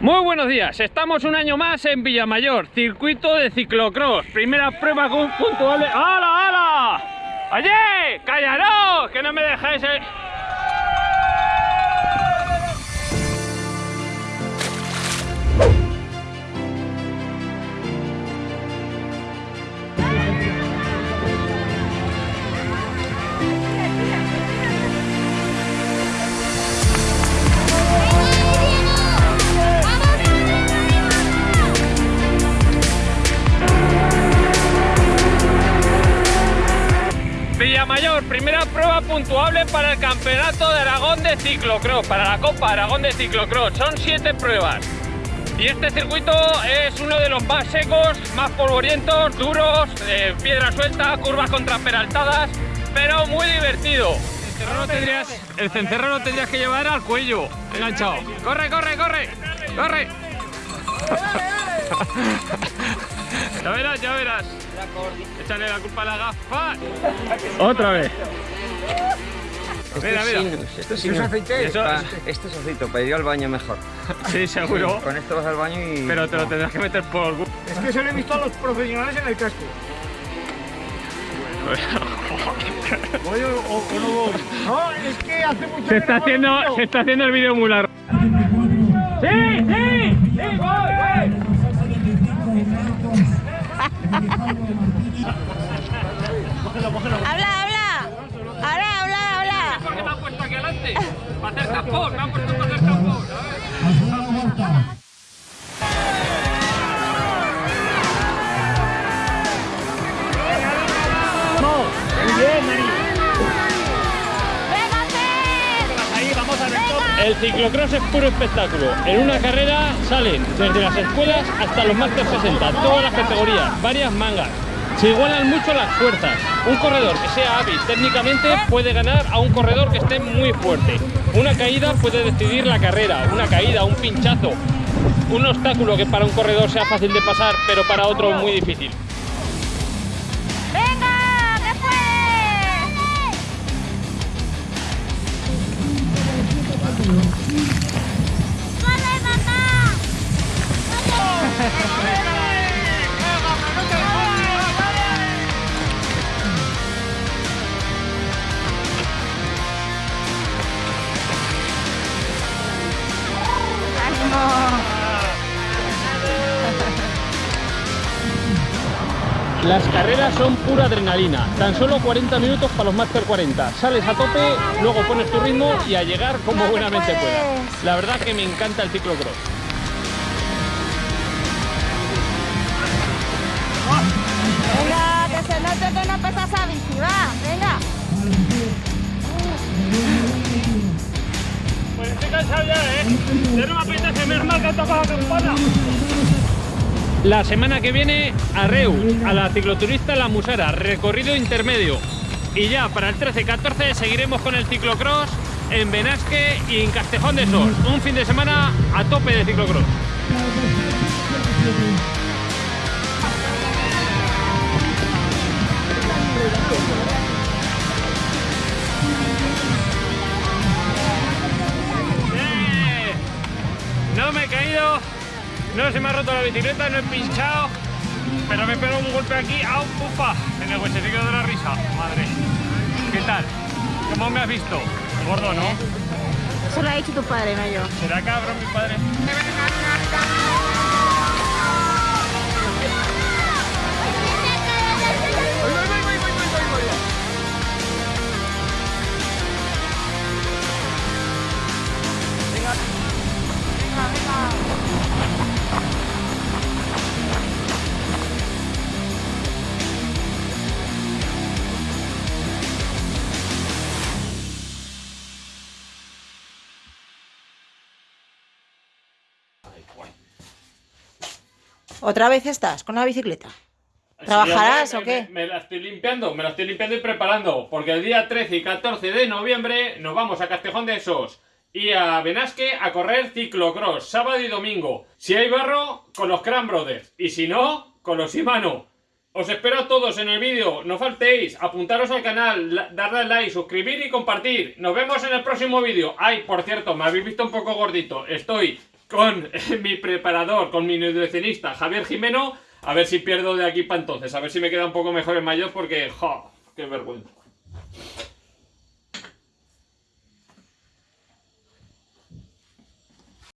Muy buenos días, estamos un año más en Villamayor, circuito de ciclocross, primera prueba con puntual. ¡Hala, hala! ¡Oye! ¡Cállaros! ¡Que no me dejáis! Primera prueba puntuable para el Campeonato de Aragón de Ciclocross, para la Copa Aragón de Ciclocross. Son siete pruebas. Y este circuito es uno de los más secos, más polvorientos, duros, piedra suelta, curvas contraperaltadas, pero muy divertido. El cencerro lo tendrías que llevar al cuello, enganchado. ¡Corre, corre, corre! ¡Corre! Ya verás, ya verás. Échale la culpa a la gafa. Otra vez. Mira, mira. Esto es aceite. Eso- Ah, esto es aceite, para ir al baño mejor. Sí, seguro. Con esto vas al baño y. Pero te lo tendrás que meter por. Es que eso lo he visto a los profesionales en el casco. ¿Voy o, o- o no voy? No, es que hace mucho Se que está no haciendo, se está haciendo el vídeo muy largo. ¡Sí, sí! ¡Sí, voy, voy! Habla. Habla, habla, habla. ¿Por qué me han puesto aquí adelante? Para hacer tampón, me han puesto para hacer tampón. A ver. El ciclocross es puro espectáculo. En una carrera salen desde las escuelas hasta los Master 60, todas las categorías, varias mangas. Se igualan mucho las fuerzas. Un corredor que sea hábil técnicamente puede ganar a un corredor que esté muy fuerte. Una caída puede decidir la carrera, una caída, un pinchazo, un obstáculo que para un corredor sea fácil de pasar, pero para otro muy difícil. ¡Venga! ¡Que Las carreras son pura adrenalina, tan solo 40 minutos para los Master 40. Sales a tope, luego pones tu ritmo y a llegar como buenamente puedas. La verdad que me encanta el ciclocross. Venga, que se note que no pesas a bici, va. Venga. Pues estoy cansado ya, ¿eh? Ya no me apetece, menos mal que ha tocado la campana. La semana que viene a Reu, a la cicloturista La Musara, recorrido intermedio. Y ya para el 13-14 seguiremos con el ciclocross en Benasque y en Castejón de Sos. Un fin de semana a tope de ciclocross. No se me ha roto la bicicleta, no he pinchado, pero me pego un golpe aquí, ¡au, pupa! En el huesecillo de la risa, madre. ¿Qué tal? ¿Cómo me has visto? Gordo, ¿no? Eso lo ha dicho tu padre, no yo. ¿Será cabrón mi padre? ¿Otra vez estás con la bicicleta? ¿Trabajarás Sí, o qué? Me, me la estoy limpiando, me la estoy limpiando y preparando, porque el día 13 y 14 de noviembre nos vamos a Castejón de Esos y a Benasque a correr ciclocross, sábado y domingo. Si hay barro, con los Cran Brothers, y si no, con los Shimano. Os espero a todos en el vídeo, no faltéis, apuntaros al canal, darle like, suscribir y compartir. Nos vemos en el próximo vídeo. Ay, por cierto, me habéis visto un poco gordito, estoy con eh, mi preparador, con mi nutricionista Javier Jimeno, a ver si pierdo de aquí para entonces, a ver si me queda un poco mejor en mayor porque, ¡jo! ¡Qué vergüenza!